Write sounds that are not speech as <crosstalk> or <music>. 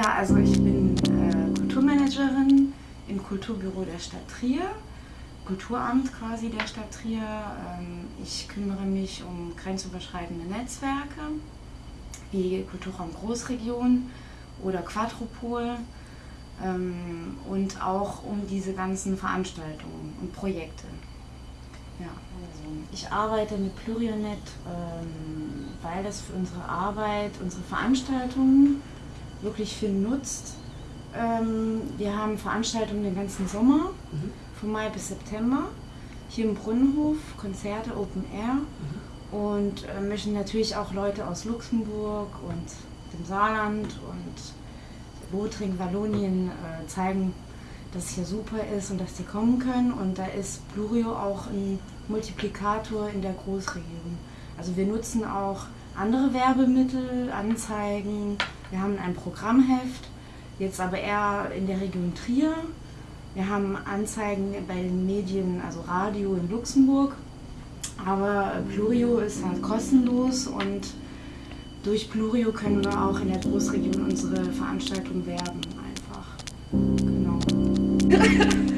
Ja, also ich bin äh, Kulturmanagerin im Kulturbüro der Stadt Trier, Kulturamt quasi der Stadt Trier. Ähm, ich kümmere mich um grenzüberschreitende Netzwerke wie Kulturraum Großregion oder Quadrupol ähm, und auch um diese ganzen Veranstaltungen und Projekte. Ja, also ich arbeite mit Plurionet, ähm, weil das für unsere Arbeit, unsere Veranstaltungen wirklich viel nutzt. Ähm, wir haben Veranstaltungen den ganzen Sommer, mhm. von Mai bis September, hier im Brunnenhof, Konzerte, Open Air mhm. und äh, möchten natürlich auch Leute aus Luxemburg und dem Saarland und Lothringen, Wallonien äh, zeigen, dass es hier super ist und dass sie kommen können. Und da ist Plurio auch ein Multiplikator in der Großregion. Also wir nutzen auch andere Werbemittel, Anzeigen. Wir haben ein Programmheft, jetzt aber eher in der Region Trier. Wir haben Anzeigen bei den Medien, also Radio in Luxemburg. Aber Plurio ist halt kostenlos und durch Plurio können wir auch in der Großregion unsere Veranstaltung werben einfach. Genau. <laughs>